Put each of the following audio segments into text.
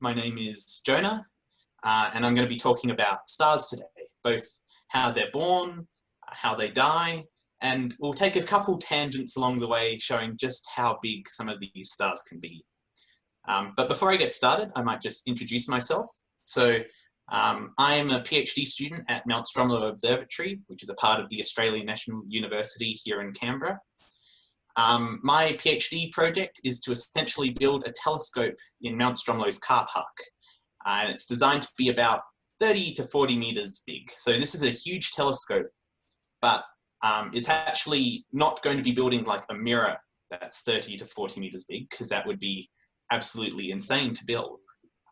My name is Jonah, uh, and I'm going to be talking about stars today, both how they're born, how they die, and we'll take a couple tangents along the way showing just how big some of these stars can be. Um, but before I get started, I might just introduce myself. So um, I am a PhD student at Mount Stromlo Observatory, which is a part of the Australian National University here in Canberra. Um, my PhD project is to essentially build a telescope in Mount Stromlo's car park. Uh, and it's designed to be about 30 to 40 meters big. So this is a huge telescope, but um, it's actually not going to be building like a mirror that's 30 to 40 meters big, because that would be absolutely insane to build.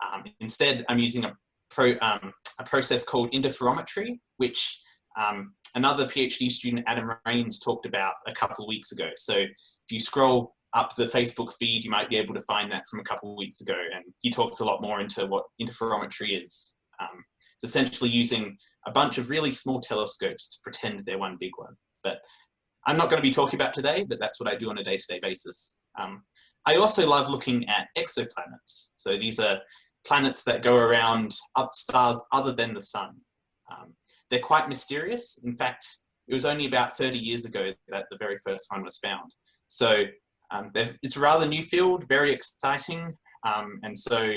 Um, instead, I'm using a, pro, um, a process called interferometry, which um, another PhD student, Adam Rains, talked about a couple of weeks ago. So if you scroll up the Facebook feed, you might be able to find that from a couple of weeks ago. And he talks a lot more into what interferometry is. Um, it's essentially using a bunch of really small telescopes to pretend they're one big one. But I'm not going to be talking about today, but that's what I do on a day-to-day -day basis. Um, I also love looking at exoplanets. So these are planets that go around other stars other than the sun. Um, they're quite mysterious. In fact, it was only about 30 years ago that the very first one was found. So um, it's a rather new field, very exciting. Um, and so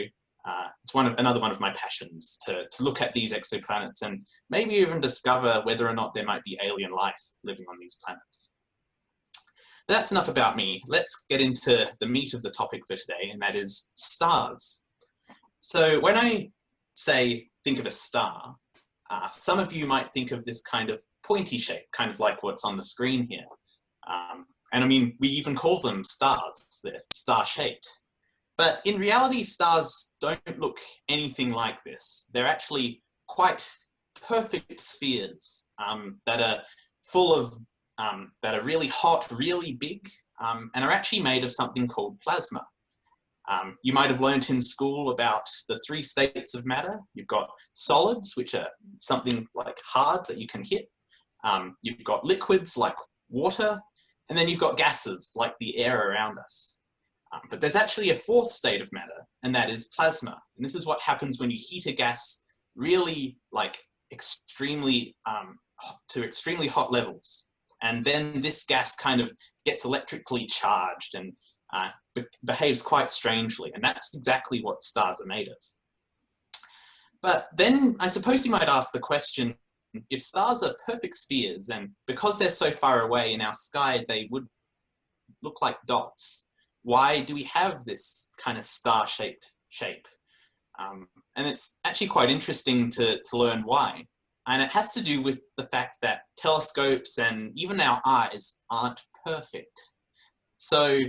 uh, it's one of, another one of my passions to, to look at these exoplanets and maybe even discover whether or not there might be alien life living on these planets. But that's enough about me. Let's get into the meat of the topic for today, and that is stars. So when I say think of a star, uh, some of you might think of this kind of pointy shape, kind of like what's on the screen here. Um, and I mean, we even call them stars, they're star-shaped. But in reality, stars don't look anything like this. They're actually quite perfect spheres um, that are full of um, that are really hot, really big, um, and are actually made of something called plasma. Um, you might have learnt in school about the three states of matter. You've got solids, which are something like hard that you can hit. Um, you've got liquids like water, and then you've got gases like the air around us. Um, but there's actually a fourth state of matter, and that is plasma. And this is what happens when you heat a gas really like extremely um, to extremely hot levels. And then this gas kind of gets electrically charged and uh, behaves quite strangely. And that's exactly what stars are made of. But then I suppose you might ask the question, if stars are perfect spheres and because they're so far away in our sky, they would look like dots, why do we have this kind of star-shaped shape? Um, and it's actually quite interesting to, to learn why. And it has to do with the fact that telescopes and even our eyes aren't perfect. So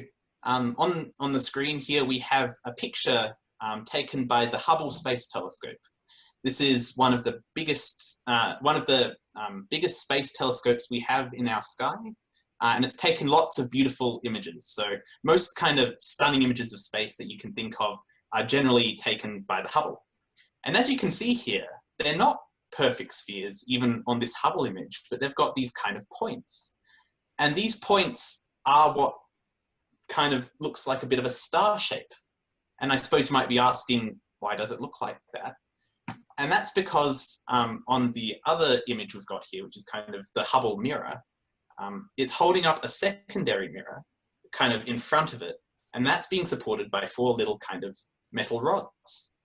um, on, on the screen here, we have a picture um, taken by the Hubble Space Telescope. This is one of the biggest, uh, one of the um, biggest space telescopes we have in our sky. Uh, and it's taken lots of beautiful images. So most kind of stunning images of space that you can think of are generally taken by the Hubble. And as you can see here, they're not perfect spheres, even on this Hubble image, but they've got these kind of points. And these points are what kind of looks like a bit of a star shape. And I suppose you might be asking, why does it look like that? And that's because um, on the other image we've got here, which is kind of the Hubble mirror, um, it's holding up a secondary mirror kind of in front of it. And that's being supported by four little kind of metal rods.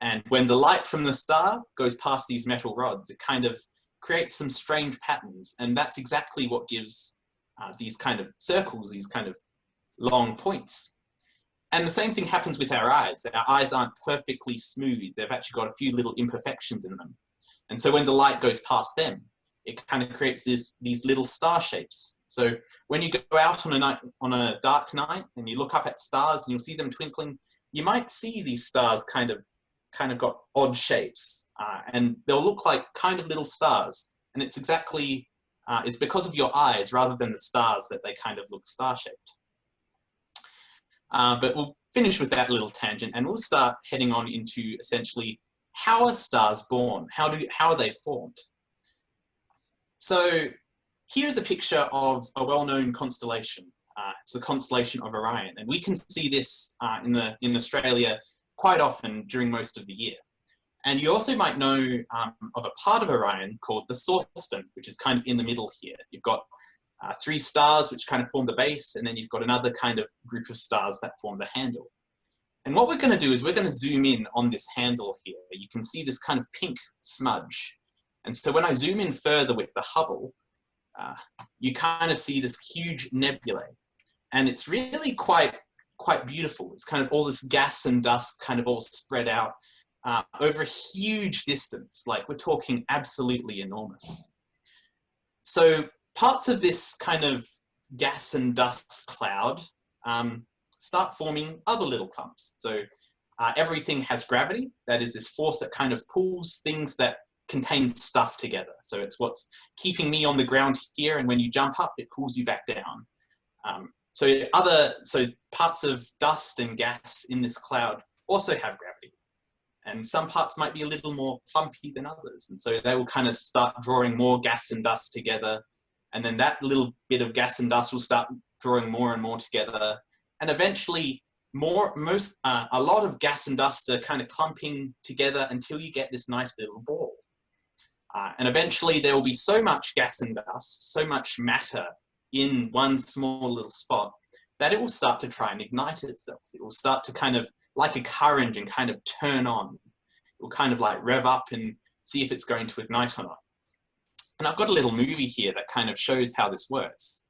And when the light from the star goes past these metal rods, it kind of creates some strange patterns. And that's exactly what gives uh, these kind of circles, these kind of long points. And the same thing happens with our eyes. Our eyes aren't perfectly smooth. They've actually got a few little imperfections in them. And so when the light goes past them, it kind of creates this, these little star shapes. So when you go out on a night, on a dark night and you look up at stars and you'll see them twinkling, you might see these stars kind of kind of got odd shapes uh, and they'll look like kind of little stars. And it's exactly, uh, it's because of your eyes rather than the stars that they kind of look star-shaped. Uh, but we'll finish with that little tangent and we'll start heading on into essentially how are stars born? How, do, how are they formed? So here's a picture of a well-known constellation. Uh, it's the constellation of Orion. And we can see this uh, in, the, in Australia quite often during most of the year. And you also might know um, of a part of Orion called the saucepan, which is kind of in the middle here. You've got uh, three stars which kind of form the base, and then you've got another kind of group of stars that form the handle. And what we're going to do is we're going to zoom in on this handle here. You can see this kind of pink smudge. And so when I zoom in further with the Hubble, uh, you kind of see this huge nebulae. And it's really quite, quite beautiful. It's kind of all this gas and dust kind of all spread out uh, over a huge distance. Like we're talking absolutely enormous. So parts of this kind of gas and dust cloud um, start forming other little clumps. So uh, everything has gravity. That is this force that kind of pulls things that contain stuff together. So it's what's keeping me on the ground here. And when you jump up, it pulls you back down. Um, so other, so parts of dust and gas in this cloud also have gravity. And some parts might be a little more clumpy than others. And so they will kind of start drawing more gas and dust together and then that little bit of gas and dust will start drawing more and more together. And eventually more, most, uh, a lot of gas and dust are kind of clumping together until you get this nice little ball. Uh, and eventually there will be so much gas and dust, so much matter in one small little spot that it will start to try and ignite itself. It will start to kind of, like a car engine, kind of turn on. It will kind of like rev up and see if it's going to ignite or not. And I've got a little movie here that kind of shows how this works.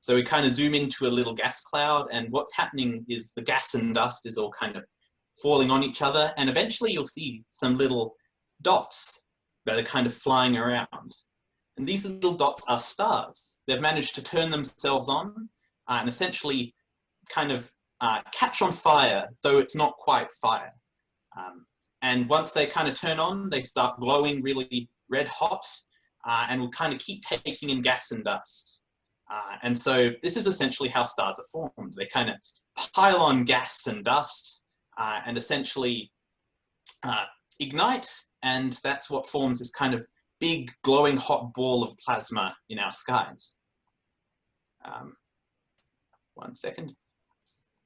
So we kind of zoom into a little gas cloud and what's happening is the gas and dust is all kind of falling on each other and eventually you'll see some little dots that are kind of flying around. And these little dots are stars. They've managed to turn themselves on uh, and essentially kind of uh, catch on fire, though it's not quite fire. Um, and once they kind of turn on, they start glowing really red hot uh, and will kind of keep taking in gas and dust. Uh, and so this is essentially how stars are formed. They kind of pile on gas and dust uh, and essentially uh, ignite, and that's what forms this kind of big glowing hot ball of plasma in our skies. Um, one second.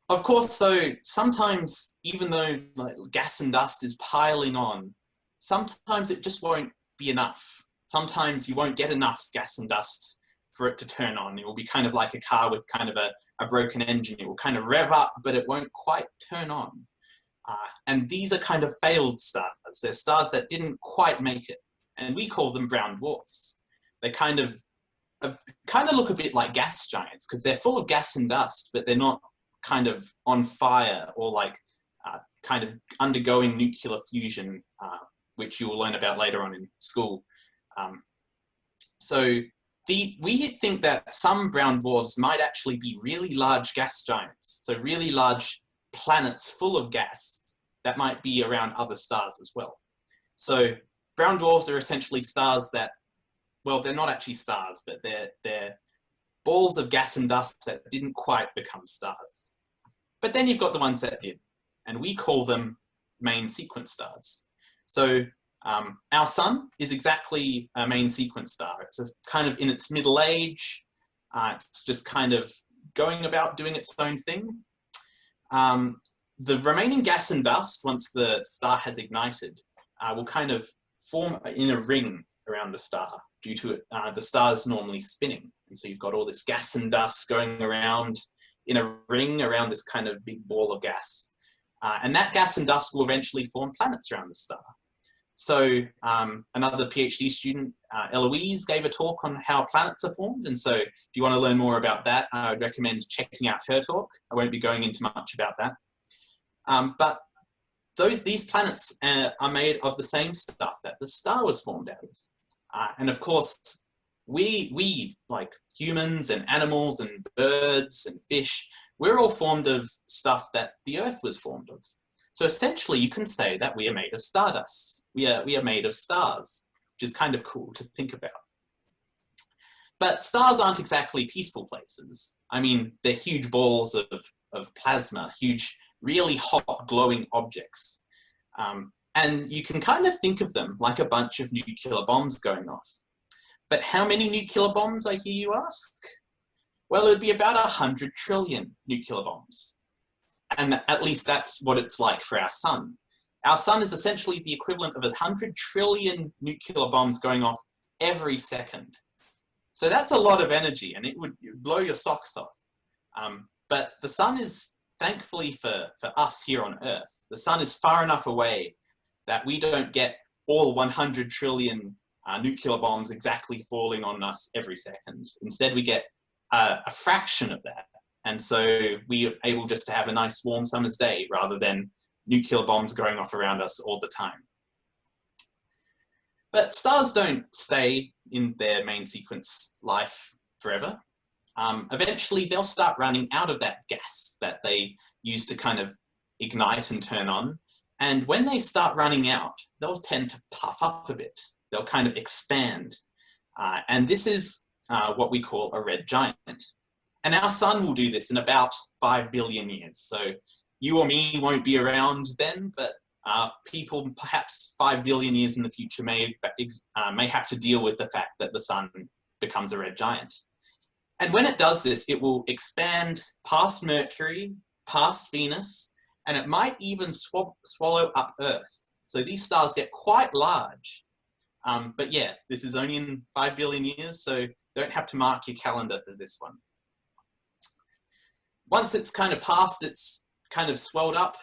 Of course, though, sometimes even though like, gas and dust is piling on, sometimes it just won't be enough sometimes you won't get enough gas and dust for it to turn on. It will be kind of like a car with kind of a, a broken engine. It will kind of rev up, but it won't quite turn on. Uh, and these are kind of failed stars. They're stars that didn't quite make it. And we call them brown dwarfs. They kind of, kind of look a bit like gas giants because they're full of gas and dust, but they're not kind of on fire or like uh, kind of undergoing nuclear fusion, uh, which you will learn about later on in school. Um, so the, we think that some brown dwarfs might actually be really large gas giants, so really large planets full of gas that might be around other stars as well. So brown dwarfs are essentially stars that, well, they're not actually stars, but they're, they're balls of gas and dust that didn't quite become stars. But then you've got the ones that did, and we call them main sequence stars. So um, our sun is exactly a main sequence star. It's a kind of in its middle age. Uh, it's just kind of going about doing its own thing. Um, the remaining gas and dust, once the star has ignited, uh, will kind of form in a ring around the star due to it, uh, the star's normally spinning. And so you've got all this gas and dust going around in a ring around this kind of big ball of gas. Uh, and that gas and dust will eventually form planets around the star. So um, another PhD student, uh, Eloise, gave a talk on how planets are formed. And so if you want to learn more about that, I would recommend checking out her talk. I won't be going into much about that. Um, but those these planets uh, are made of the same stuff that the star was formed out of. Uh, and of course, we, we, like humans and animals and birds and fish, we're all formed of stuff that the Earth was formed of. So essentially you can say that we are made of stardust. We are, we are made of stars, which is kind of cool to think about. But stars aren't exactly peaceful places. I mean, they're huge balls of, of plasma, huge, really hot glowing objects. Um, and you can kind of think of them like a bunch of nuclear bombs going off. But how many nuclear bombs, I hear you ask? Well, it would be about 100 trillion nuclear bombs. And at least that's what it's like for our sun. Our sun is essentially the equivalent of 100 trillion nuclear bombs going off every second. So that's a lot of energy and it would blow your socks off. Um, but the sun is, thankfully for, for us here on Earth, the sun is far enough away that we don't get all 100 trillion uh, nuclear bombs exactly falling on us every second. Instead, we get uh, a fraction of that. And so we are able just to have a nice warm summer's day rather than nuclear bombs going off around us all the time. But stars don't stay in their main sequence life forever. Um, eventually they'll start running out of that gas that they use to kind of ignite and turn on. And when they start running out, they'll tend to puff up a bit. They'll kind of expand. Uh, and this is uh, what we call a red giant. And our sun will do this in about 5 billion years. So you or me won't be around then, but uh, people perhaps 5 billion years in the future may, uh, may have to deal with the fact that the sun becomes a red giant. And when it does this, it will expand past Mercury, past Venus, and it might even swallow up Earth. So these stars get quite large. Um, but yeah, this is only in 5 billion years, so don't have to mark your calendar for this one. Once it's kind of past its kind of swelled up,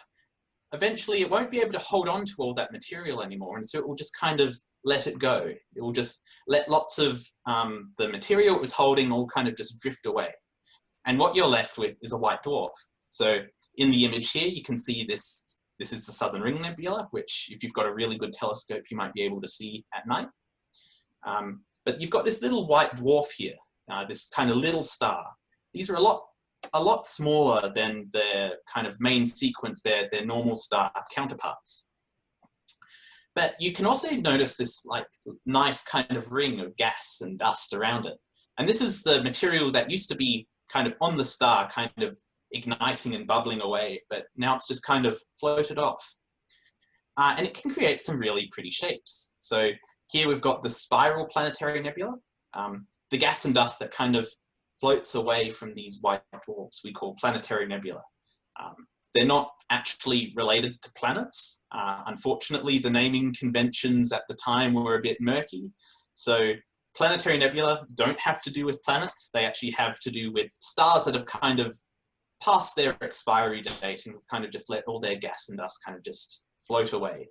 eventually it won't be able to hold on to all that material anymore. And so it will just kind of let it go. It will just let lots of um, the material it was holding all kind of just drift away. And what you're left with is a white dwarf. So in the image here, you can see this, this is the Southern Ring Nebula, which if you've got a really good telescope, you might be able to see at night. Um, but you've got this little white dwarf here, uh, this kind of little star. These are a lot a lot smaller than their kind of main sequence, their, their normal star counterparts. But you can also notice this like nice kind of ring of gas and dust around it. And this is the material that used to be kind of on the star, kind of igniting and bubbling away, but now it's just kind of floated off. Uh, and it can create some really pretty shapes. So here we've got the spiral planetary nebula, um, the gas and dust that kind of floats away from these white dwarfs we call planetary nebula. Um, they're not actually related to planets. Uh, unfortunately, the naming conventions at the time were a bit murky. So planetary nebula don't have to do with planets. They actually have to do with stars that have kind of passed their expiry date and kind of just let all their gas and dust kind of just float away.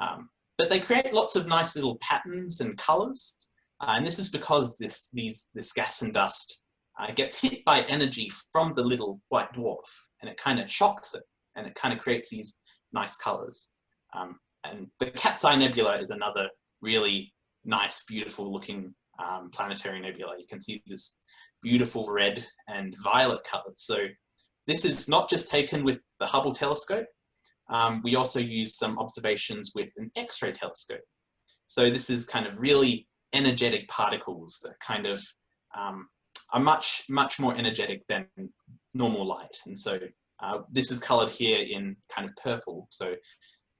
Um, but they create lots of nice little patterns and colors. Uh, and this is because this, these, this gas and dust uh, gets hit by energy from the little white dwarf and it kind of shocks it and it kind of creates these nice colors. Um, and the Cat's Eye Nebula is another really nice, beautiful looking um, planetary nebula. You can see this beautiful red and violet colors. So this is not just taken with the Hubble telescope. Um, we also use some observations with an X-ray telescope. So this is kind of really energetic particles that kind of um, are much, much more energetic than normal light. And so uh, this is colored here in kind of purple. So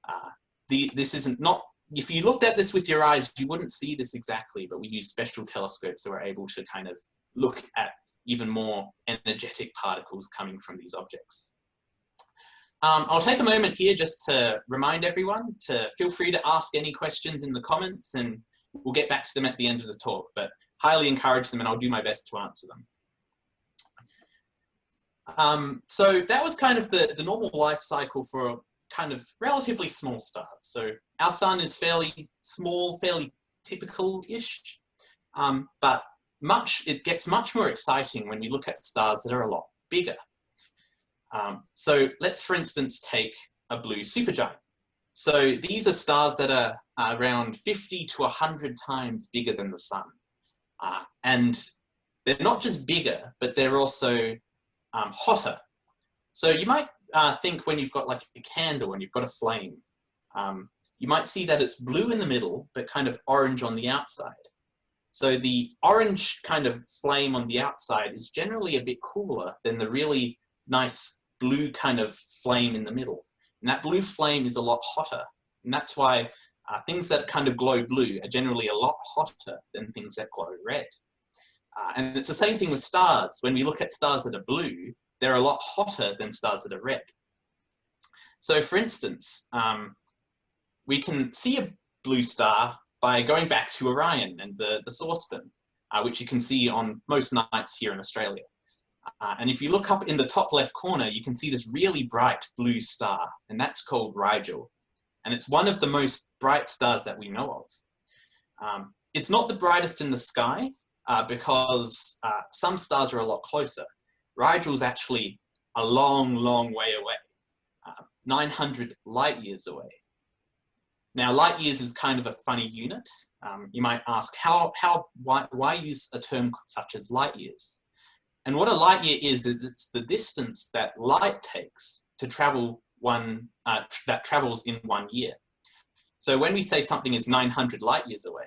uh, the, this isn't not, if you looked at this with your eyes, you wouldn't see this exactly, but we use special telescopes that were able to kind of look at even more energetic particles coming from these objects. Um, I'll take a moment here just to remind everyone to feel free to ask any questions in the comments and we'll get back to them at the end of the talk, but highly encourage them and I'll do my best to answer them. Um, so that was kind of the, the normal life cycle for kind of relatively small stars. So our sun is fairly small, fairly typical-ish, um, but much it gets much more exciting when you look at stars that are a lot bigger. Um, so let's, for instance, take a blue supergiant. So these are stars that are around 50 to 100 times bigger than the sun. Uh, and they're not just bigger, but they're also um, hotter. So you might uh, think when you've got like a candle and you've got a flame, um, you might see that it's blue in the middle, but kind of orange on the outside. So the orange kind of flame on the outside is generally a bit cooler than the really nice blue kind of flame in the middle. And that blue flame is a lot hotter. And that's why uh, things that kind of glow blue are generally a lot hotter than things that glow red. Uh, and it's the same thing with stars. When we look at stars that are blue, they're a lot hotter than stars that are red. So for instance, um, we can see a blue star by going back to Orion and the, the saucepan, uh, which you can see on most nights here in Australia. Uh, and if you look up in the top left corner, you can see this really bright blue star, and that's called Rigel. And it's one of the most bright stars that we know of. Um, it's not the brightest in the sky uh, because uh, some stars are a lot closer. Rigel is actually a long, long way away, uh, 900 light years away. Now, light years is kind of a funny unit. Um, you might ask, how, how, why, why use a term such as light years? And what a light year is, is it's the distance that light takes to travel one, uh, that travels in one year. So when we say something is 900 light years away,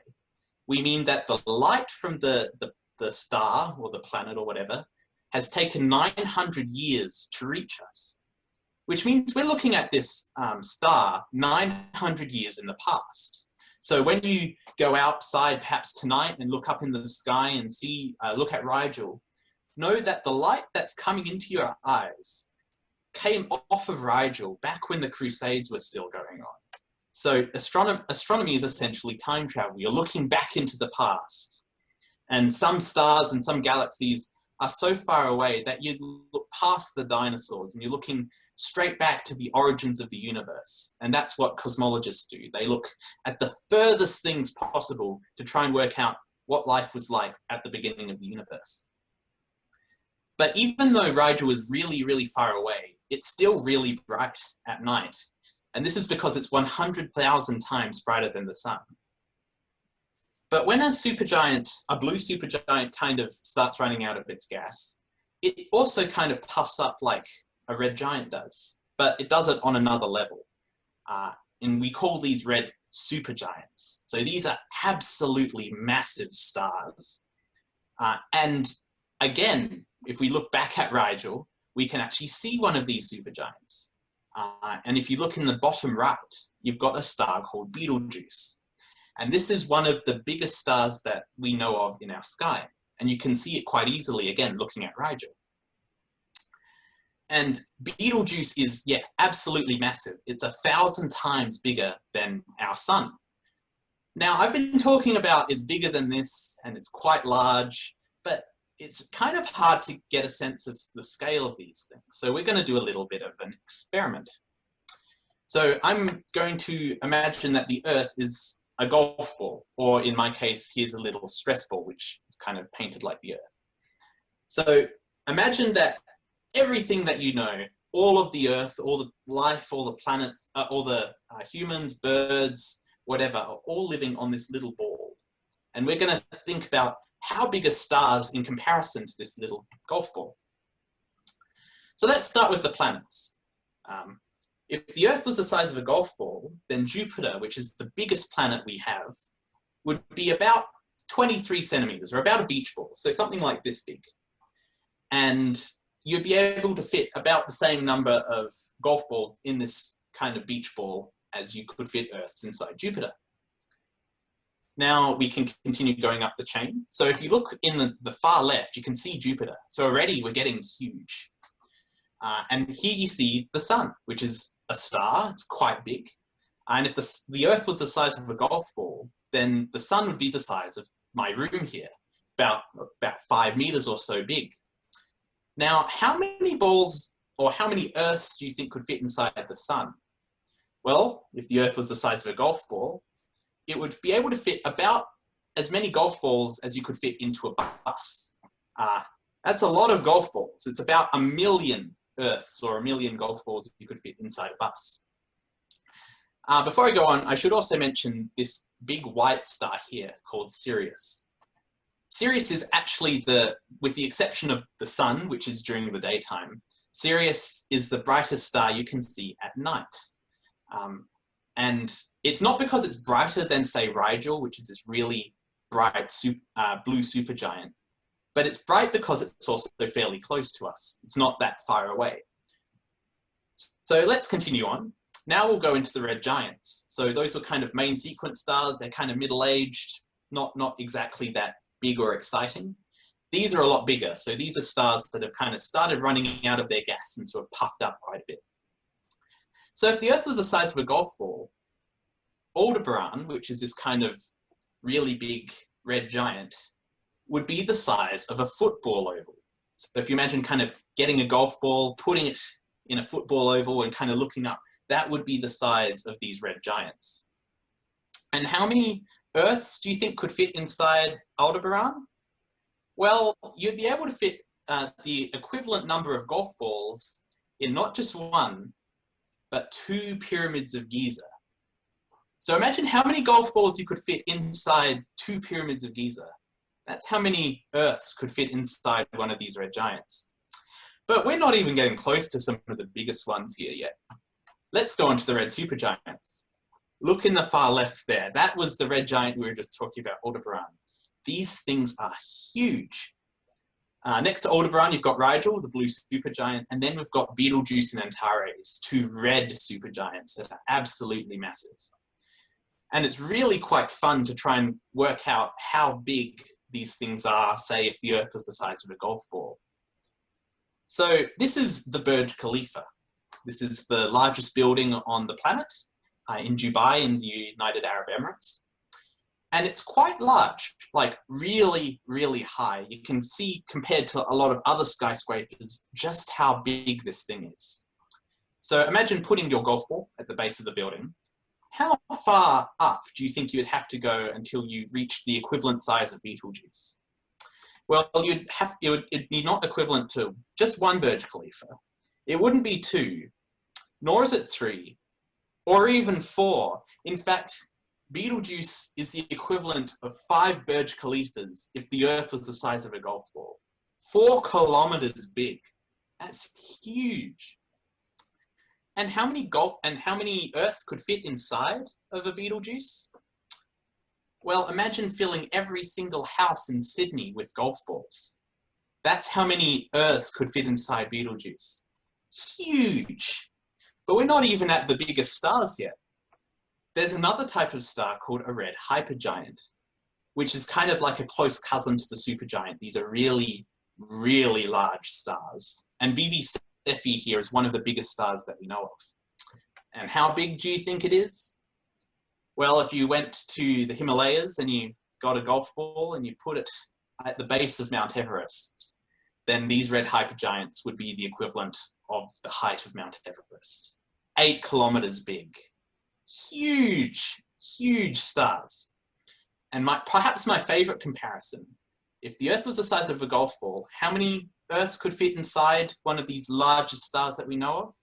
we mean that the light from the, the, the star or the planet or whatever has taken 900 years to reach us, which means we're looking at this um, star 900 years in the past. So when you go outside perhaps tonight and look up in the sky and see, uh, look at Rigel, know that the light that's coming into your eyes came off of Rigel back when the Crusades were still going on. So astronom astronomy is essentially time travel. You're looking back into the past. And some stars and some galaxies are so far away that you look past the dinosaurs and you're looking straight back to the origins of the universe. And that's what cosmologists do. They look at the furthest things possible to try and work out what life was like at the beginning of the universe. But even though Rigel is really, really far away, it's still really bright at night. And this is because it's 100,000 times brighter than the sun. But when a supergiant, a blue supergiant kind of starts running out of its gas, it also kind of puffs up like a red giant does, but it does it on another level. Uh, and we call these red supergiants. So these are absolutely massive stars. Uh, and again, if we look back at Rigel, we can actually see one of these supergiants. Uh, and if you look in the bottom right, you've got a star called Betelgeuse. And this is one of the biggest stars that we know of in our sky. And you can see it quite easily, again, looking at Rigel. And Betelgeuse is, yeah, absolutely massive. It's a thousand times bigger than our sun. Now, I've been talking about it's bigger than this, and it's quite large, but it's kind of hard to get a sense of the scale of these things. So we're going to do a little bit of an experiment. So I'm going to imagine that the Earth is a golf ball, or in my case, here's a little stress ball, which is kind of painted like the Earth. So imagine that everything that you know, all of the Earth, all the life, all the planets, uh, all the uh, humans, birds, whatever, are all living on this little ball. And we're going to think about how big are stars in comparison to this little golf ball? So let's start with the planets. Um, if the Earth was the size of a golf ball, then Jupiter, which is the biggest planet we have, would be about 23 centimeters, or about a beach ball, so something like this big. And you'd be able to fit about the same number of golf balls in this kind of beach ball as you could fit Earths inside Jupiter. Now we can continue going up the chain. So if you look in the, the far left, you can see Jupiter. So already we're getting huge. Uh, and here you see the sun, which is a star, it's quite big. And if the, the Earth was the size of a golf ball, then the sun would be the size of my room here, about, about five meters or so big. Now, how many balls or how many Earths do you think could fit inside the sun? Well, if the Earth was the size of a golf ball, it would be able to fit about as many golf balls as you could fit into a bus. Uh, that's a lot of golf balls. It's about a million Earths or a million golf balls you could fit inside a bus. Uh, before I go on, I should also mention this big white star here called Sirius. Sirius is actually the, with the exception of the sun, which is during the daytime, Sirius is the brightest star you can see at night. Um, and it's not because it's brighter than, say, Rigel, which is this really bright super, uh, blue supergiant, but it's bright because it's also fairly close to us. It's not that far away. So let's continue on. Now we'll go into the red giants. So those were kind of main sequence stars. They're kind of middle-aged, not, not exactly that big or exciting. these are a lot bigger. So these are stars that have kind of started running out of their gas and sort of puffed up quite a bit. So if the Earth was the size of a golf ball, Aldebaran, which is this kind of really big red giant, would be the size of a football oval. So if you imagine kind of getting a golf ball, putting it in a football oval and kind of looking up, that would be the size of these red giants. And how many Earths do you think could fit inside Aldebaran? Well, you'd be able to fit uh, the equivalent number of golf balls in not just one, but two pyramids of Giza. So imagine how many golf balls you could fit inside two pyramids of Giza. That's how many Earths could fit inside one of these red giants. But we're not even getting close to some of the biggest ones here yet. Let's go on to the red supergiants. Look in the far left there. That was the red giant we were just talking about, Aldebaran. These things are huge. Uh, next to Aldebaran, you've got Rigel, the blue supergiant, and then we've got Betelgeuse and Antares, two red supergiants that are absolutely massive. And it's really quite fun to try and work out how big these things are, say if the Earth was the size of a golf ball. So this is the Burj Khalifa. This is the largest building on the planet uh, in Dubai in the United Arab Emirates. And it's quite large, like really, really high. You can see compared to a lot of other skyscrapers, just how big this thing is. So imagine putting your golf ball at the base of the building. How far up do you think you would have to go until you reach the equivalent size of Betelgeuse? Well, you'd have, it would it'd be not equivalent to just one Burj Khalifa. It wouldn't be two, nor is it three, or even four. In fact, Betelgeuse is the equivalent of five Burj Khalifas if the Earth was the size of a golf ball. Four kilometers big. That's huge. And how many golf and how many Earths could fit inside of a Betelgeuse? Well, imagine filling every single house in Sydney with golf balls. That's how many Earths could fit inside Betelgeuse. Huge. But we're not even at the biggest stars yet. There's another type of star called a red hypergiant, which is kind of like a close cousin to the supergiant. These are really, really large stars. And VV Cephei here is one of the biggest stars that we know of. And how big do you think it is? Well, if you went to the Himalayas and you got a golf ball and you put it at the base of Mount Everest, then these red hypergiants would be the equivalent of the height of Mount Everest. Eight kilometers big. Huge, huge stars. And my, perhaps my favorite comparison, if the Earth was the size of a golf ball, how many Earths could fit inside one of these largest stars that we know of?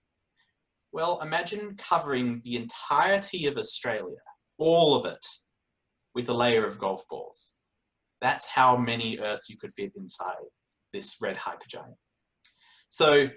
Well, imagine covering the entirety of Australia, all of it, with a layer of golf balls. That's how many Earths you could fit inside this red hypergiant. So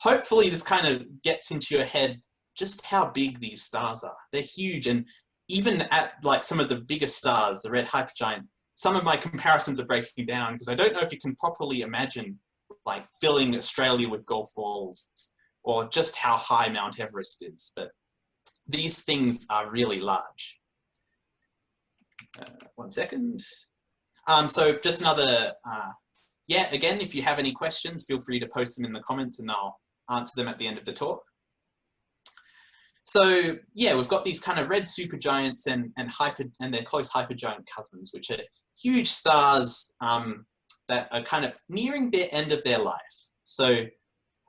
hopefully this kind of gets into your head just how big these stars are. They're huge and even at like some of the biggest stars, the red hypergiant, some of my comparisons are breaking down because I don't know if you can properly imagine like filling Australia with golf balls or just how high Mount Everest is, but these things are really large. Uh, one second. Um, so just another, uh, yeah, again, if you have any questions, feel free to post them in the comments and I'll answer them at the end of the talk. So yeah, we've got these kind of red supergiants and, and hyper and their close hypergiant cousins, which are huge stars um, that are kind of nearing the end of their life. So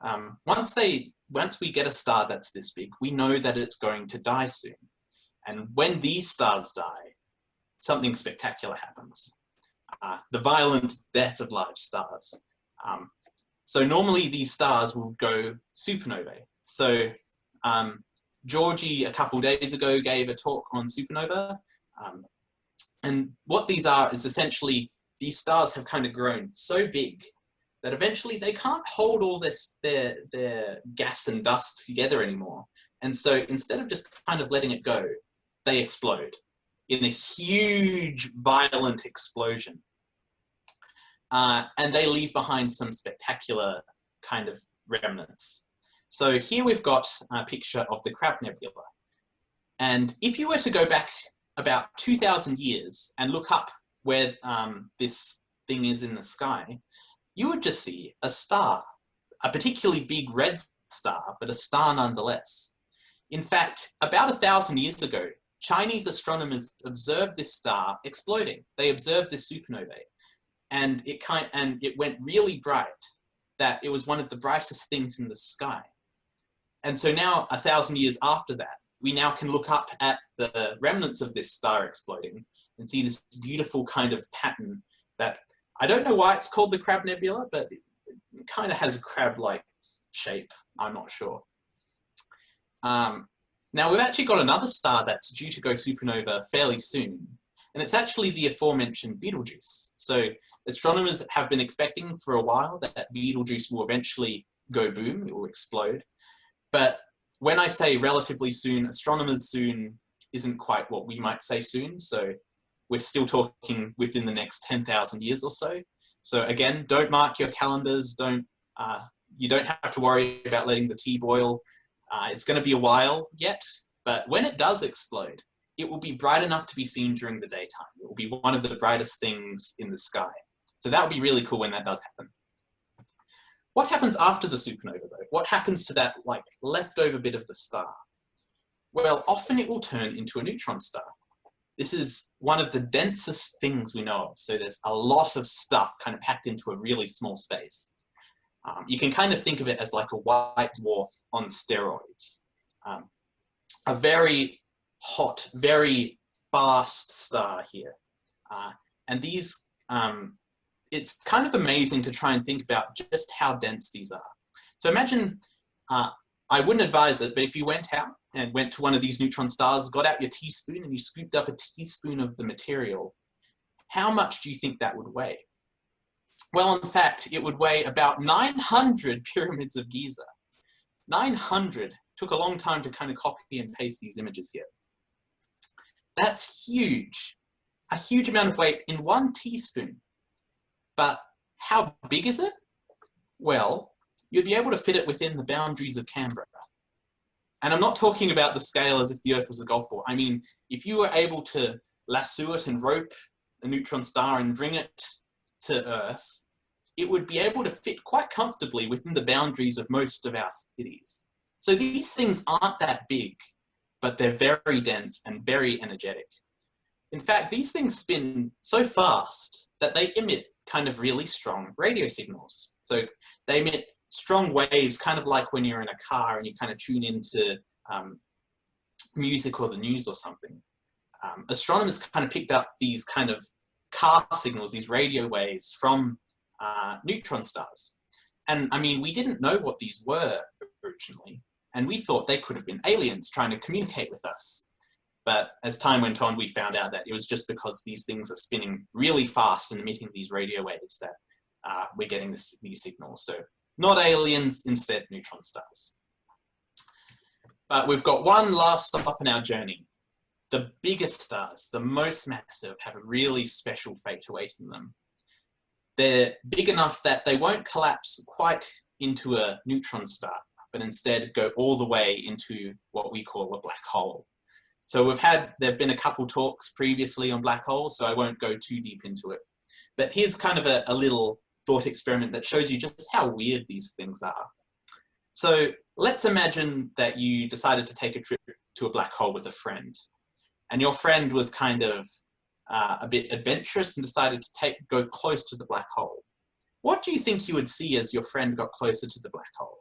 um, once they once we get a star that's this big, we know that it's going to die soon. And when these stars die, something spectacular happens. Uh, the violent death of large stars. Um, so normally these stars will go supernovae. So um, Georgie a couple days ago gave a talk on supernova. Um, and what these are is essentially these stars have kind of grown so big that eventually they can't hold all this their their gas and dust together anymore. And so instead of just kind of letting it go, they explode in a huge violent explosion. Uh, and they leave behind some spectacular kind of remnants. So here we've got a picture of the Crab Nebula. And if you were to go back about 2,000 years and look up where um, this, thing is in the sky, you would just see a star, a particularly big red star, but a star nonetheless. In fact, about a thousand years ago, Chinese astronomers observed this star exploding. They observed this supernovae and it kind and it went really bright that it was one of the brightest things in the sky. And so now a thousand years after that, we now can look up at the remnants of this star exploding and see this beautiful kind of pattern that I don't know why it's called the Crab Nebula, but it kind of has a crab-like shape. I'm not sure. Um, now we've actually got another star that's due to go supernova fairly soon, and it's actually the aforementioned Betelgeuse. So astronomers have been expecting for a while that Betelgeuse will eventually go boom, it will explode. But when I say relatively soon, astronomers soon isn't quite what we might say soon. So we're still talking within the next 10,000 years or so. So again, don't mark your calendars. Don't uh, you don't have to worry about letting the tea boil. Uh, it's going to be a while yet, but when it does explode, it will be bright enough to be seen during the daytime. It will be one of the brightest things in the sky. So that would be really cool when that does happen. What happens after the supernova though? What happens to that like leftover bit of the star? Well, often it will turn into a neutron star. This is one of the densest things we know of. So there's a lot of stuff kind of packed into a really small space. Um, you can kind of think of it as like a white dwarf on steroids. Um, a very hot, very fast star here. Uh, and these um, it's kind of amazing to try and think about just how dense these are. So imagine, uh, I wouldn't advise it, but if you went out and went to one of these neutron stars, got out your teaspoon and you scooped up a teaspoon of the material, how much do you think that would weigh? Well, in fact, it would weigh about 900 pyramids of Giza. 900 took a long time to kind of copy and paste these images here. That's huge. A huge amount of weight in one teaspoon. But how big is it? Well, you'd be able to fit it within the boundaries of Canberra. And I'm not talking about the scale as if the Earth was a golf ball. I mean, if you were able to lasso it and rope a neutron star and bring it to Earth, it would be able to fit quite comfortably within the boundaries of most of our cities. So these things aren't that big, but they're very dense and very energetic. In fact, these things spin so fast that they emit kind of really strong radio signals. So they emit strong waves, kind of like when you're in a car and you kind of tune into um, music or the news or something. Um, astronomers kind of picked up these kind of car signals, these radio waves from uh, neutron stars. And I mean, we didn't know what these were originally, and we thought they could have been aliens trying to communicate with us. But as time went on, we found out that it was just because these things are spinning really fast and emitting these radio waves that uh, we're getting this, these signals. So not aliens, instead neutron stars. But we've got one last stop in our journey. The biggest stars, the most massive, have a really special fate awaiting them. They're big enough that they won't collapse quite into a neutron star, but instead go all the way into what we call a black hole. So we've had, there have been a couple talks previously on black holes, so I won't go too deep into it. But here's kind of a, a little thought experiment that shows you just how weird these things are. So let's imagine that you decided to take a trip to a black hole with a friend. And your friend was kind of uh, a bit adventurous and decided to take go close to the black hole. What do you think you would see as your friend got closer to the black hole?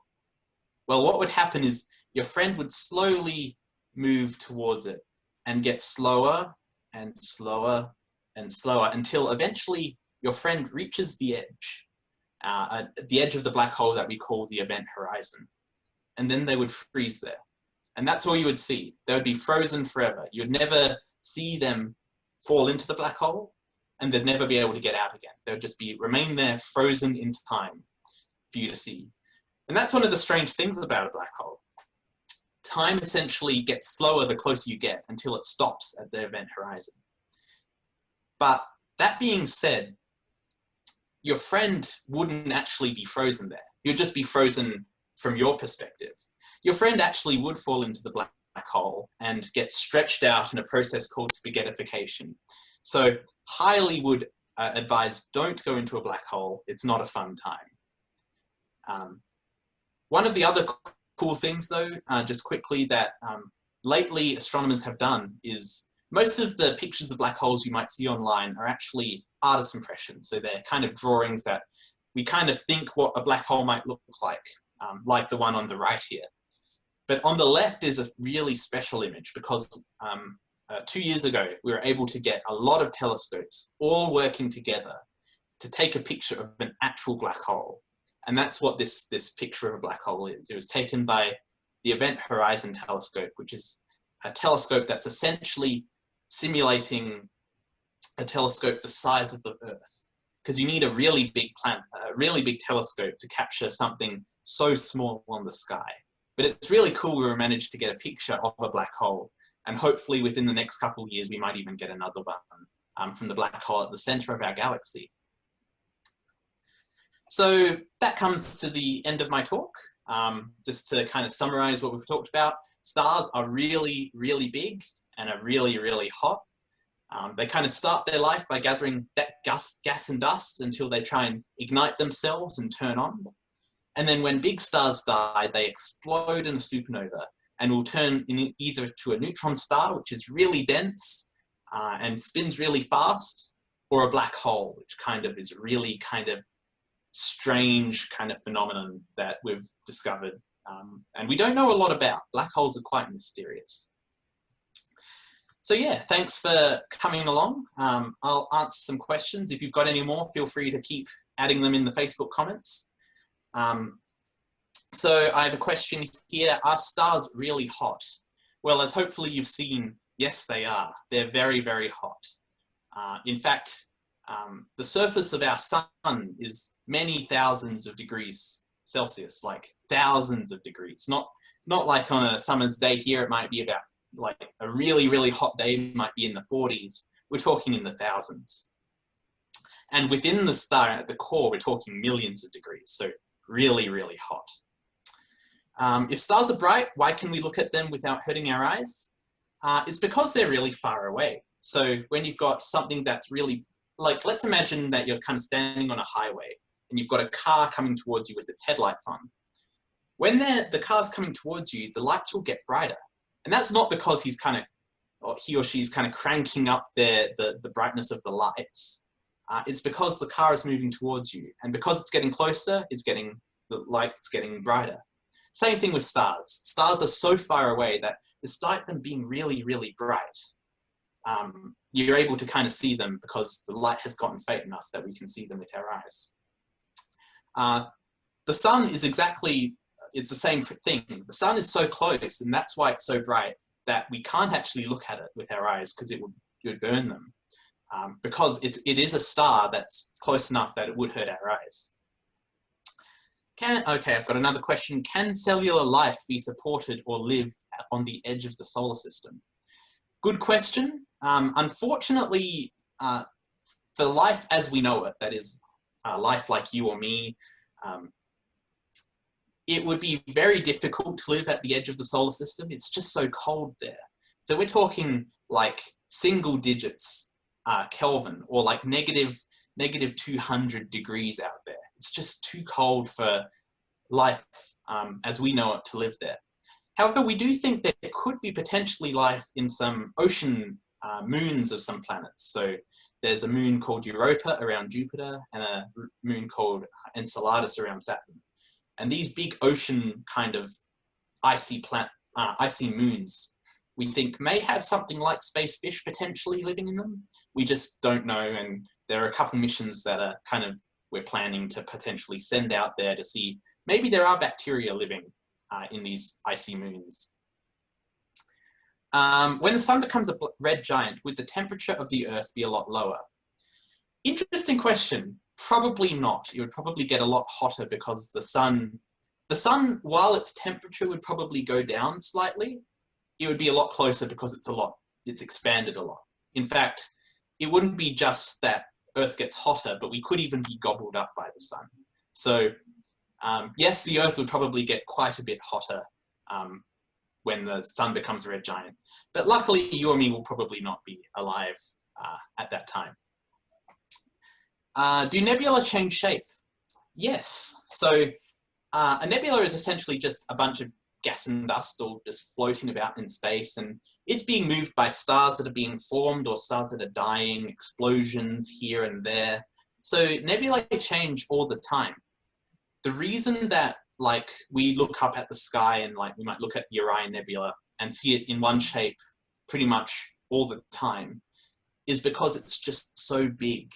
Well, what would happen is your friend would slowly move towards it and get slower and slower and slower until eventually your friend reaches the edge, uh, the edge of the black hole that we call the event horizon. And then they would freeze there. And that's all you would see. They would be frozen forever. You'd never see them fall into the black hole and they'd never be able to get out again. They would just be remain there frozen in time for you to see. And that's one of the strange things about a black hole time essentially gets slower the closer you get until it stops at the event horizon. But that being said, your friend wouldn't actually be frozen there. You'd just be frozen from your perspective. Your friend actually would fall into the black hole and get stretched out in a process called spaghettification. So highly would uh, advise don't go into a black hole. It's not a fun time. Um, one of the other cool things though, uh, just quickly that um, lately astronomers have done is most of the pictures of black holes you might see online are actually artist impressions. So they're kind of drawings that we kind of think what a black hole might look like, um, like the one on the right here. But on the left is a really special image because um, uh, two years ago, we were able to get a lot of telescopes all working together to take a picture of an actual black hole. And that's what this, this picture of a black hole is. It was taken by the Event Horizon Telescope, which is a telescope that's essentially simulating a telescope the size of the Earth. Because you need a really big planet, a really big telescope to capture something so small on the sky. But it's really cool we managed to get a picture of a black hole and hopefully within the next couple of years, we might even get another one um, from the black hole at the center of our galaxy. So that comes to the end of my talk. Um, just to kind of summarize what we've talked about, stars are really, really big and are really, really hot. Um, they kind of start their life by gathering that gas, gas and dust until they try and ignite themselves and turn on. And then when big stars die, they explode in a supernova and will turn in either to a neutron star, which is really dense uh, and spins really fast, or a black hole, which kind of is really kind of strange kind of phenomenon that we've discovered. Um, and we don't know a lot about. Black holes are quite mysterious. So yeah, thanks for coming along. Um, I'll answer some questions. If you've got any more, feel free to keep adding them in the Facebook comments. Um, so I have a question here. Are stars really hot? Well, as hopefully you've seen, yes, they are. They're very, very hot. Uh, in fact, um, the surface of our sun is many thousands of degrees Celsius, like thousands of degrees. Not, not like on a summer's day here, it might be about like a really, really hot day might be in the 40s. We're talking in the thousands. And within the star at the core, we're talking millions of degrees. So really, really hot. Um, if stars are bright, why can we look at them without hurting our eyes? Uh, it's because they're really far away. So when you've got something that's really, like let's imagine that you're kind of standing on a highway and you've got a car coming towards you with its headlights on. When the car's coming towards you, the lights will get brighter. And that's not because he's kind of, or he or she's kind of cranking up the, the brightness of the lights. Uh, it's because the car is moving towards you. And because it's getting closer, it's getting, the light's getting brighter. Same thing with stars. Stars are so far away that despite them being really, really bright, um, you're able to kind of see them because the light has gotten faint enough that we can see them with our eyes. Uh, the sun is exactly, it's the same thing. The sun is so close and that's why it's so bright that we can't actually look at it with our eyes because it would, it would burn them. Um, because it, it is a star that's close enough that it would hurt our eyes. Can, okay, I've got another question. Can cellular life be supported or live on the edge of the solar system? Good question. Um, unfortunately, uh, for life as we know it, that is uh, life like you or me, um, it would be very difficult to live at the edge of the solar system. It's just so cold there. So we're talking like single digits uh, Kelvin or like negative, negative 200 degrees out there it's just too cold for life um, as we know it to live there. However, we do think that there could be potentially life in some ocean uh, moons of some planets. So there's a moon called Europa around Jupiter and a moon called Enceladus around Saturn. And these big ocean kind of icy, plant, uh, icy moons, we think may have something like space fish potentially living in them. We just don't know. And there are a couple missions that are kind of we're planning to potentially send out there to see maybe there are bacteria living uh, in these icy moons. Um, when the sun becomes a red giant, would the temperature of the Earth be a lot lower? Interesting question. Probably not. It would probably get a lot hotter because the sun, the sun, while its temperature would probably go down slightly, it would be a lot closer because it's a lot, it's expanded a lot. In fact, it wouldn't be just that Earth gets hotter, but we could even be gobbled up by the sun. So um, yes, the Earth would probably get quite a bit hotter um, when the sun becomes a red giant. But luckily, you or me will probably not be alive uh, at that time. Uh, do nebula change shape? Yes. So uh, a nebula is essentially just a bunch of gas and dust all just floating about in space and it's being moved by stars that are being formed or stars that are dying, explosions here and there. So nebulae change all the time. The reason that like we look up at the sky and like we might look at the Orion Nebula and see it in one shape pretty much all the time is because it's just so big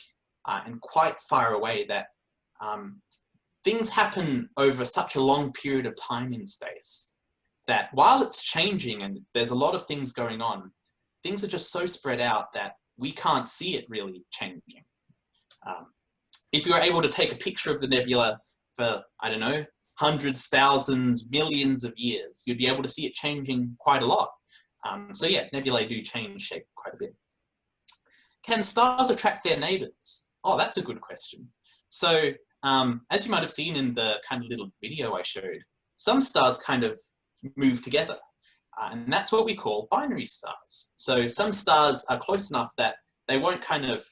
uh, and quite far away that um, things happen over such a long period of time in space that while it's changing and there's a lot of things going on, things are just so spread out that we can't see it really changing. Um, if you were able to take a picture of the nebula for, I don't know, hundreds, thousands, millions of years, you'd be able to see it changing quite a lot. Um, so yeah, nebulae do change shape quite a bit. Can stars attract their neighbors? Oh, that's a good question. So um, as you might have seen in the kind of little video I showed, some stars kind of move together. Uh, and that's what we call binary stars. So some stars are close enough that they won't kind of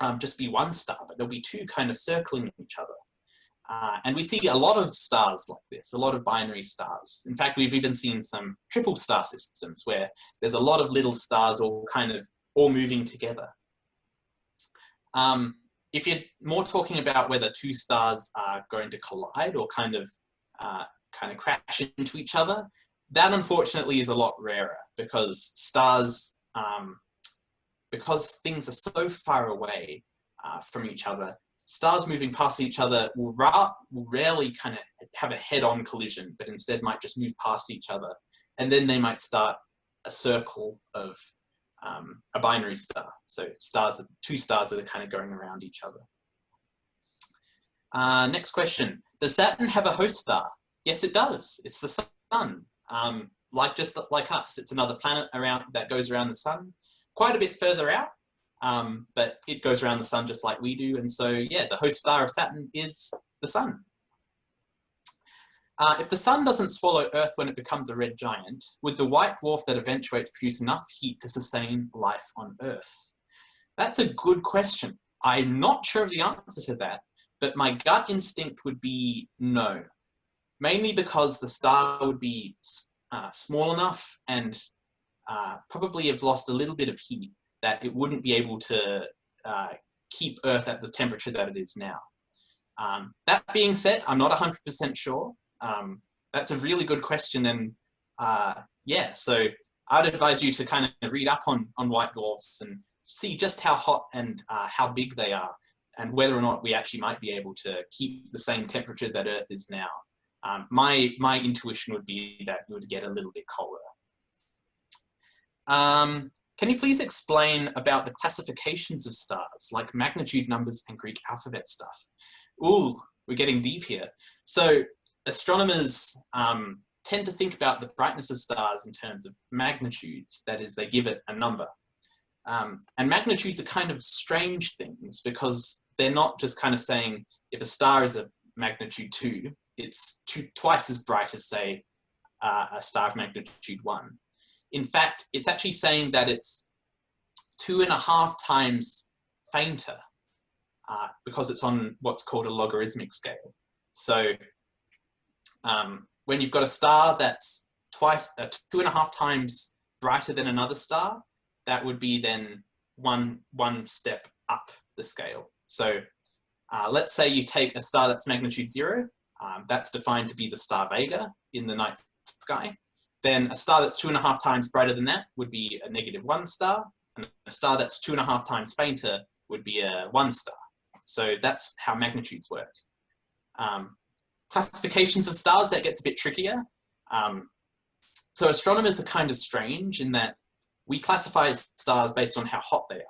um, just be one star, but there'll be two kind of circling each other. Uh, and we see a lot of stars like this, a lot of binary stars. In fact, we've even seen some triple star systems where there's a lot of little stars all kind of all moving together. Um, if you're more talking about whether two stars are going to collide or kind of uh, kind of crash into each other, that unfortunately is a lot rarer because stars, um, because things are so far away uh, from each other, stars moving past each other will, ra will rarely kind of have a head-on collision, but instead might just move past each other. And then they might start a circle of um, a binary star. So stars, two stars that are kind of going around each other. Uh, next question. Does Saturn have a host star? Yes, it does. It's the sun. Um, like just like us, it's another planet around that goes around the sun, quite a bit further out, um, but it goes around the sun just like we do. And so, yeah, the host star of Saturn is the sun. Uh, if the sun doesn't swallow Earth when it becomes a red giant, would the white dwarf that eventuates produce enough heat to sustain life on Earth? That's a good question. I'm not sure of the answer to that, but my gut instinct would be no mainly because the star would be uh, small enough and uh, probably have lost a little bit of heat that it wouldn't be able to uh, keep Earth at the temperature that it is now. Um, that being said, I'm not 100% sure. Um, that's a really good question and uh, yeah, so I'd advise you to kind of read up on, on white dwarfs and see just how hot and uh, how big they are and whether or not we actually might be able to keep the same temperature that Earth is now. Um, my, my intuition would be that it would get a little bit colder. Um, can you please explain about the classifications of stars, like magnitude numbers and Greek alphabet stuff? Ooh, we're getting deep here. So astronomers um, tend to think about the brightness of stars in terms of magnitudes, that is, they give it a number. Um, and magnitudes are kind of strange things because they're not just kind of saying if a star is a magnitude 2, it's two, twice as bright as, say, uh, a star of magnitude 1. In fact, it's actually saying that it's two and a half times fainter uh, because it's on what's called a logarithmic scale. So um, when you've got a star that's twice, uh, two and a half times brighter than another star, that would be then one, one step up the scale. So uh, let's say you take a star that's magnitude zero um, that's defined to be the star Vega in the night sky. Then a star that's two and a half times brighter than that would be a negative one star, and a star that's two and a half times fainter would be a one star. So that's how magnitudes work. Um, classifications of stars, that gets a bit trickier. Um, so astronomers are kind of strange in that we classify stars based on how hot they are.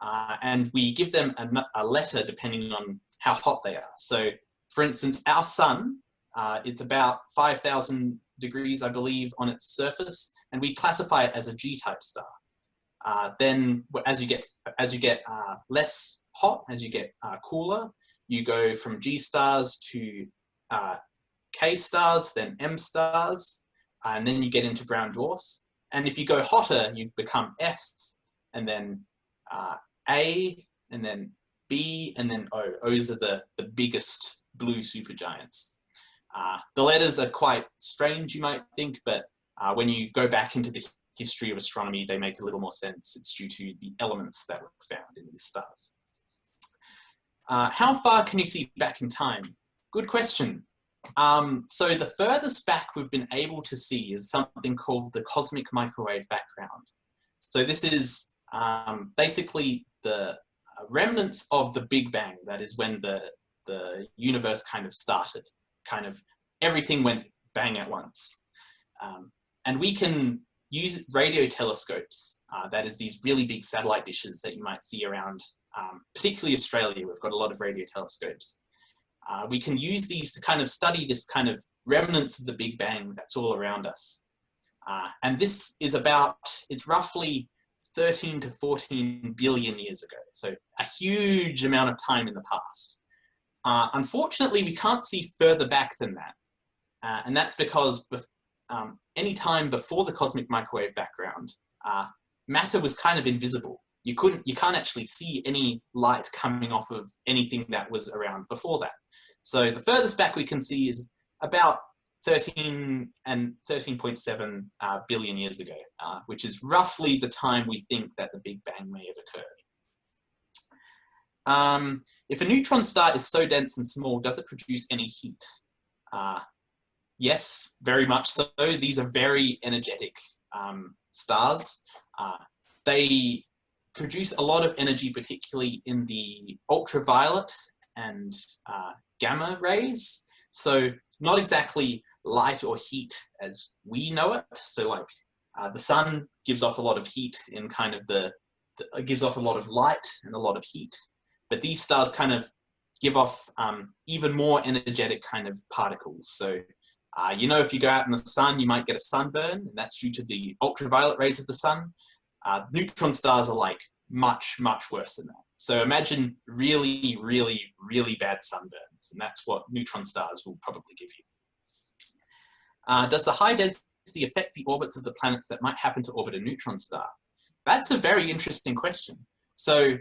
Uh, and we give them a, a, letter depending on how hot they are. So for instance, our sun, uh, it's about 5,000 degrees, I believe, on its surface, and we classify it as a G-type star. Uh, then as you get, as you get uh, less hot, as you get uh, cooler, you go from G stars to uh, K stars, then M stars, and then you get into brown dwarfs. And if you go hotter, you become F, and then uh, A, and then B and then O. O's are the, the biggest blue supergiants. Uh, the letters are quite strange, you might think, but uh, when you go back into the history of astronomy, they make a little more sense. It's due to the elements that were found in these stars. Uh, how far can you see back in time? Good question. Um, so the furthest back we've been able to see is something called the cosmic microwave background. So this is um, basically the uh, remnants of the Big Bang. That is when the, the universe kind of started. Kind of everything went bang at once. Um, and we can use radio telescopes, uh, that is these really big satellite dishes that you might see around, um, particularly Australia, we've got a lot of radio telescopes. Uh, we can use these to kind of study this kind of remnants of the Big Bang that's all around us. Uh, and this is about, it's roughly 13 to 14 billion years ago. So a huge amount of time in the past. Uh, unfortunately, we can't see further back than that. Uh, and that's because um, any time before the cosmic microwave background, uh, matter was kind of invisible. You couldn't, you can't actually see any light coming off of anything that was around before that. So the furthest back we can see is about 13 and 13.7 uh, billion years ago, uh, which is roughly the time we think that the Big Bang may have occurred. Um, if a neutron star is so dense and small, does it produce any heat? Uh, yes, very much so. These are very energetic um, stars. Uh, they produce a lot of energy, particularly in the ultraviolet and uh, gamma rays. So not exactly light or heat as we know it. So like uh, the sun gives off a lot of heat in kind of the, the gives off a lot of light and a lot of heat. But these stars kind of give off um, even more energetic kind of particles. So uh, you know, if you go out in the sun, you might get a sunburn, and that's due to the ultraviolet rays of the sun. Uh, neutron stars are like much, much worse than that. So imagine really, really, really bad sunburns, and that's what neutron stars will probably give you. Uh, does the high density affect the orbits of the planets that might happen to orbit a neutron star? That's a very interesting question. So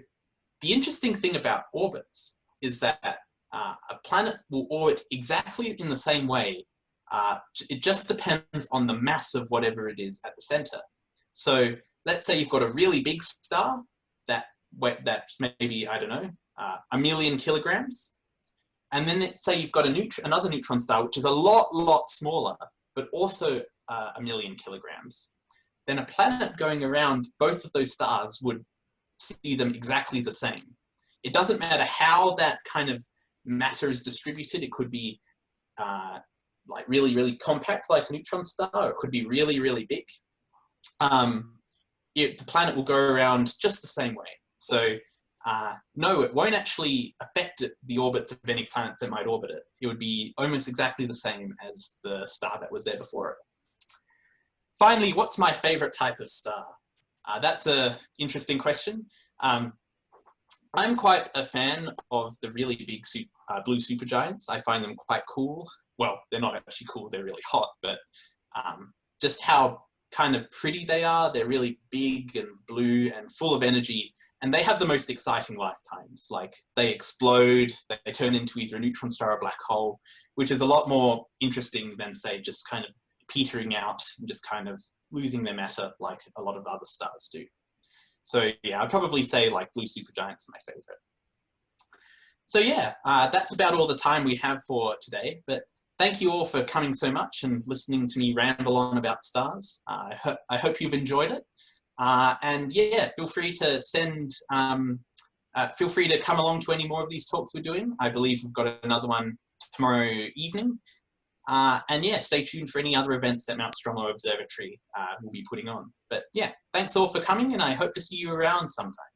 the interesting thing about orbits is that uh, a planet will orbit exactly in the same way uh, it just depends on the mass of whatever it is at the center. So let's say you've got a really big star that that's maybe, I don't know, uh, a million kilograms. And then let's say you've got neut another neutron star, which is a lot, lot smaller, but also uh, a million kilograms. Then a planet going around both of those stars would see them exactly the same. It doesn't matter how that kind of matter is distributed. It could be uh, like really, really compact like a neutron star, or it could be really, really big. Um, it, the planet will go around just the same way. So uh, no, it won't actually affect the orbits of any planets that might orbit it. It would be almost exactly the same as the star that was there before it. Finally, what's my favorite type of star? Uh, that's a interesting question. Um, I'm quite a fan of the really big uh, blue supergiants. I find them quite cool well, they're not actually cool, they're really hot, but um, just how kind of pretty they are. They're really big and blue and full of energy. And they have the most exciting lifetimes. Like they explode, they turn into either a neutron star or a black hole, which is a lot more interesting than say just kind of petering out and just kind of losing their matter like a lot of other stars do. So yeah, I'd probably say like blue supergiants are my favorite. So yeah, uh, that's about all the time we have for today. But thank you all for coming so much and listening to me ramble on about stars. Uh, I, ho I, hope you've enjoyed it. Uh, and yeah, feel free to send, um, uh, feel free to come along to any more of these talks we're doing. I believe we've got another one tomorrow evening. Uh, and yeah, stay tuned for any other events that Mount Stromlo Observatory uh, will be putting on. But yeah, thanks all for coming and I hope to see you around sometime.